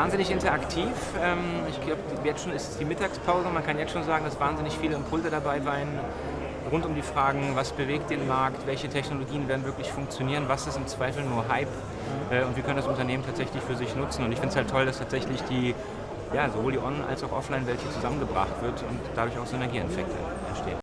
Wahnsinnig interaktiv. Ähm, ich glaube, jetzt schon ist es die Mittagspause. Man kann jetzt schon sagen, dass wahnsinnig viele Impulse dabei waren, rund um die Fragen, was bewegt den Markt, welche Technologien werden wirklich funktionieren, was ist im Zweifel nur Hype äh, und wie können das Unternehmen tatsächlich für sich nutzen. Und ich finde es halt toll, dass tatsächlich die, ja, sowohl die On- als auch Offline-Welt hier zusammengebracht wird und dadurch auch Synergieeffekte entstehen.